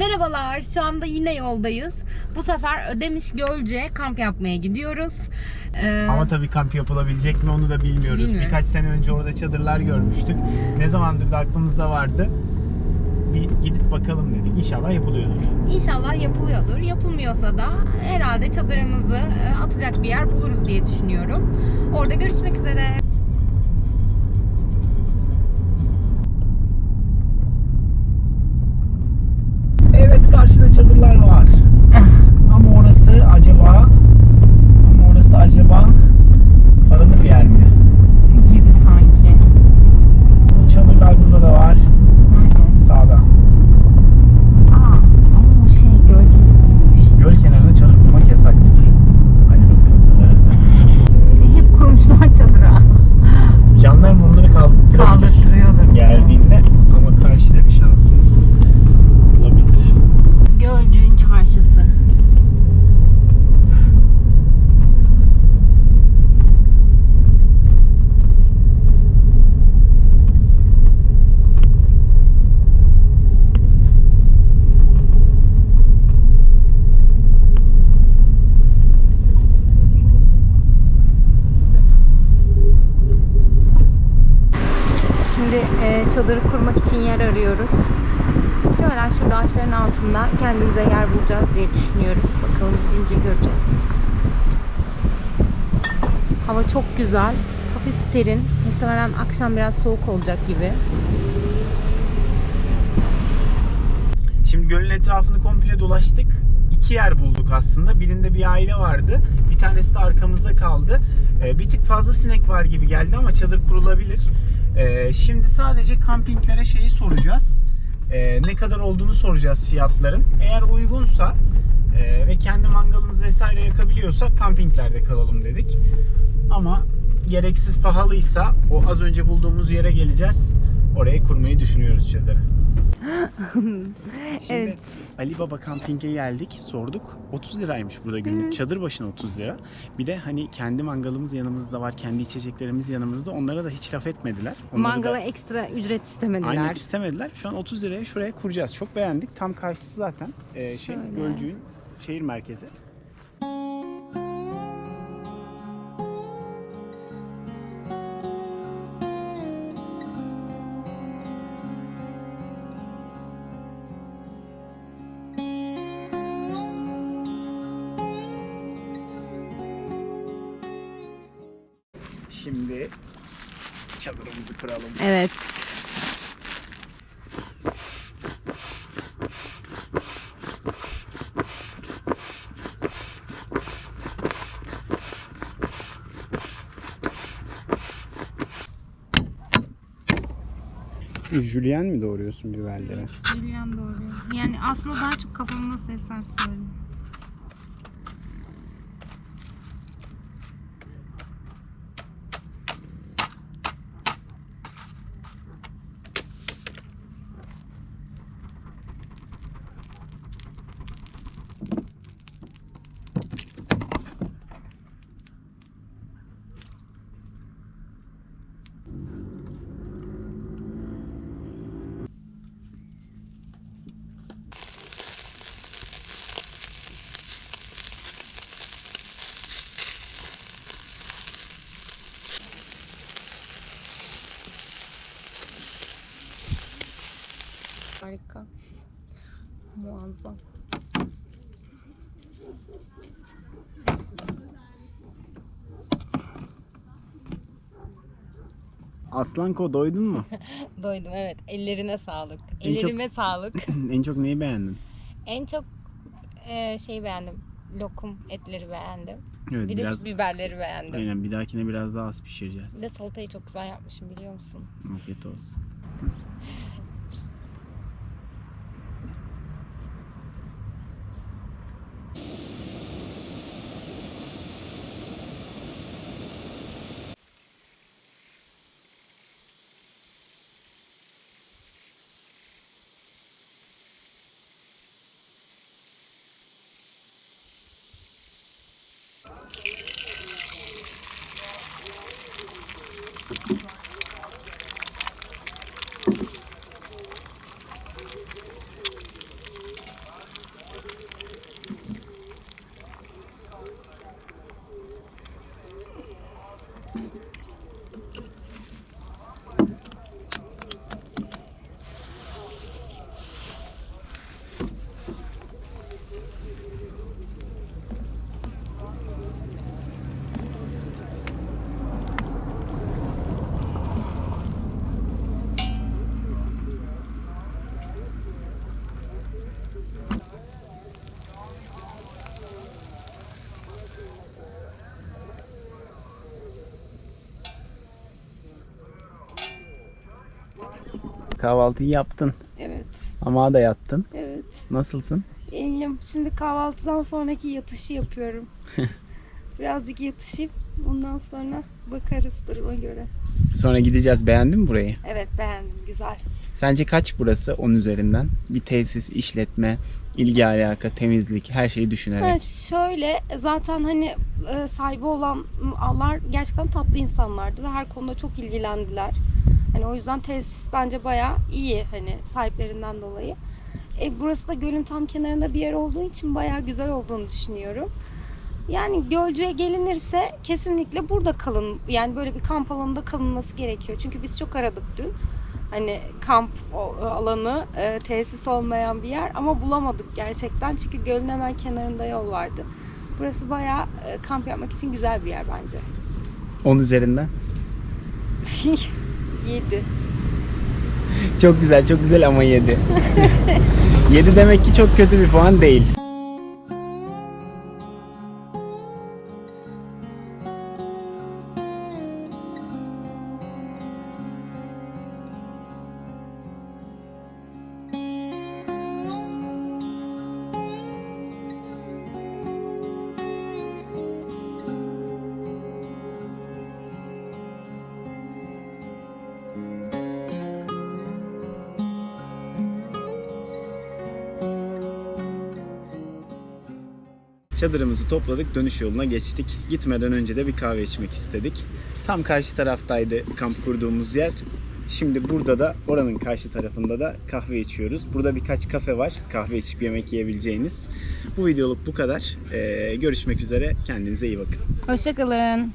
Merhabalar, şu anda yine yoldayız. Bu sefer Ödemiş Gölce kamp yapmaya gidiyoruz. Ee, Ama tabii kamp yapılabilecek mi onu da bilmiyoruz. Bilmiyoruz. Birkaç sene önce orada çadırlar görmüştük. Ne zamandır da aklımızda vardı. Bir gidip bakalım dedik. İnşallah yapılıyordur. İnşallah yapılıyordur. Yapılmıyorsa da herhalde çadırımızı e, atacak bir yer buluruz diye düşünüyorum. Orada görüşmek üzere. Evet karşıda çadırlar var. Ama orası acaba ama orası acaba paralı bir yer mi? Gibi sanki. Çadırlar burada da var. Nerede? Sağda. Aa, ama o şey gölge gibiymiş. Göl kenarında çadır kurmak yasaktır. Hadi bakalım. Hep kurmuşlar çadıra. Jandarma onları kaldırtırabilir. Kaldırtırıyordur. Geldiğinde ama karşıda bir şansımız olabilir. Gölcüğün çarşısı. Şimdi e, çadırı kurmak için yer arıyoruz. Muhtemelen şurada ağaçların altında kendimize yer bulacağız diye düşünüyoruz. Bakalım gidince göreceğiz. Hava çok güzel. Hafif serin. Muhtemelen akşam biraz soğuk olacak gibi. Şimdi gölün etrafını komple dolaştık. İki yer bulduk aslında. Birinde bir aile vardı. Bir tanesi de arkamızda kaldı. Ee, bir tık fazla sinek var gibi geldi ama çadır kurulabilir. Ee, şimdi sadece kampinglere şeyi soracağız. Ee, ne kadar olduğunu soracağız fiyatların. Eğer uygunsa e, ve kendi mangalımız vesaire yakabiliyorsak kampinglerde kalalım dedik. Ama gereksiz pahalıysa o az önce bulduğumuz yere geleceğiz. Oraya kurmayı düşünüyoruz çadırı. Şimdi Evet. Ali Baba Camping'e geldik, sorduk. 30 liraymış burada günlük. Çadır başına 30 lira. Bir de hani kendi mangalımız yanımızda var, kendi içeceklerimiz yanımızda. Onlara da hiç laf etmediler. Onları Mangala da ekstra ücret istemediler. aynen istemediler. Şu an 30 liraya şuraya kuracağız. Çok beğendik. Tam karşısı zaten e, şey Şöyle. Gölcük'ün şehir merkezi. Şimdi çadırımızı kuralım. Evet. Julien mi doğruyorsun biberleri? Julian doğru. Yani aslında daha çok kafamda sesler söylüyor. Harika. Muazzam. Aslanko doydun mu? Doydum evet. Ellerine sağlık. En çok- Ellerime sağlık. en çok neyi beğendin? en çok e, şey beğendim. Lokum etleri beğendim. Evet Bir de biraz şu biberleri beğendim. aynen bir dahakine biraz daha az pişireceğiz. Bir de salatayı çok güzel yapmışım biliyor musun? Afiyet olsun. Kahvaltıyı yaptın. Evet, Ama da yattın. evet. Nasılsın? İyiyim. Şimdi kahvaltıdan sonraki yatışı yapıyorum. Birazcık yatışayım. Ondan sonra bakarız duruma göre. Sonra gideceğiz. Beğendin mi burayı? Evet beğendim. Güzel. Sence kaç burası 10 üzerinden? Bir tesis, işletme, ilgi alaka, temizlik, her şeyi düşünerek. Ha, şöyle zaten hani e, sahibi olanlar gerçekten tatlı insanlardı ve her konuda çok ilgilendiler. Hani o yüzden tesis bence bayağı iyi hani sahiplerinden dolayı. E, burası da gölün tam kenarında bir yer olduğu için bayağı güzel olduğunu düşünüyorum. Yani Gölcük'e gelinirse kesinlikle burada kalın. Yani böyle bir kamp alanında kalınması gerekiyor. Çünkü biz çok aradık dün. Hani kamp o- alanı, e, tesis olmayan bir yer ama bulamadık gerçekten. Çünkü gölün hemen kenarında yol vardı. Burası bayağı e, kamp yapmak için güzel bir yer bence. 10 üzerinden. 7. Çok güzel, çok güzel ama 7. 7 demek ki çok kötü bir puan değil. Çadırımızı topladık, dönüş yoluna geçtik. Gitmeden önce de bir kahve içmek istedik. Tam karşı taraftaydı kamp kurduğumuz yer. Şimdi burada da oranın karşı tarafında da kahve içiyoruz. Burada birkaç kafe var. Kahve içip yemek yiyebileceğiniz. Bu videoluk bu kadar. Ee, görüşmek üzere. Kendinize iyi bakın. Hoşçakalın.